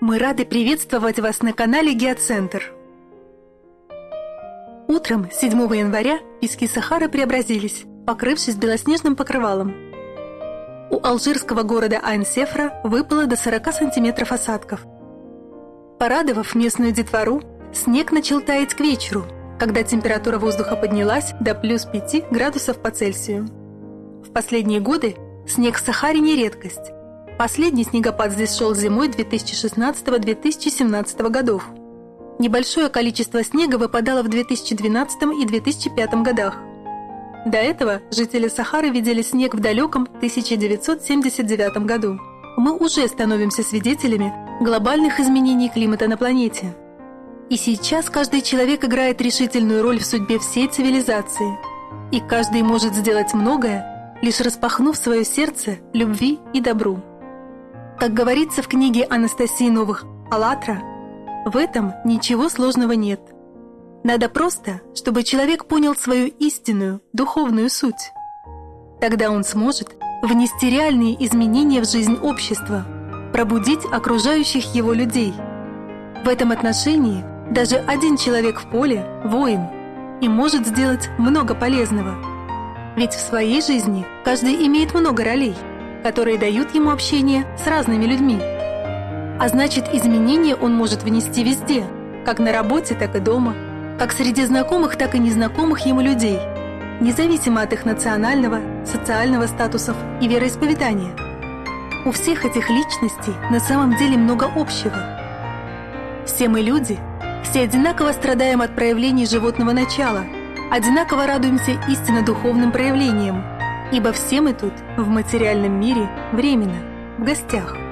Мы рады приветствовать вас на канале Геоцентр. Утром 7 января пески Сахары преобразились, покрывшись белоснежным покрывалом. У алжирского города Айн-Сефра выпало до 40 сантиметров осадков. Порадовав местную детвору, снег начал таять к вечеру, когда температура воздуха поднялась до плюс 5 градусов по Цельсию. В последние годы снег в Сахаре не редкость. Последний снегопад здесь шел зимой 2016-2017 годов. Небольшое количество снега выпадало в 2012 и 2005 годах. До этого жители Сахары видели снег в далеком 1979 году. Мы уже становимся свидетелями глобальных изменений климата на планете. И сейчас каждый человек играет решительную роль в судьбе всей цивилизации. И каждый может сделать многое, лишь распахнув свое сердце любви и добру. Как говорится в книге Анастасии Новых «АЛЛАТРА», в этом ничего сложного нет. Надо просто, чтобы человек понял свою истинную, духовную суть. Тогда он сможет внести реальные изменения в жизнь общества, пробудить окружающих его людей. В этом отношении даже один человек в поле – воин и может сделать много полезного. Ведь в своей жизни каждый имеет много ролей – которые дают ему общение с разными людьми. А значит, изменения он может внести везде, как на работе, так и дома, как среди знакомых, так и незнакомых ему людей, независимо от их национального, социального статусов и вероисповедания. У всех этих личностей на самом деле много общего. Все мы люди, все одинаково страдаем от проявлений животного начала, одинаково радуемся истинно духовным проявлениям – Ибо все мы тут, в материальном мире, временно, в гостях –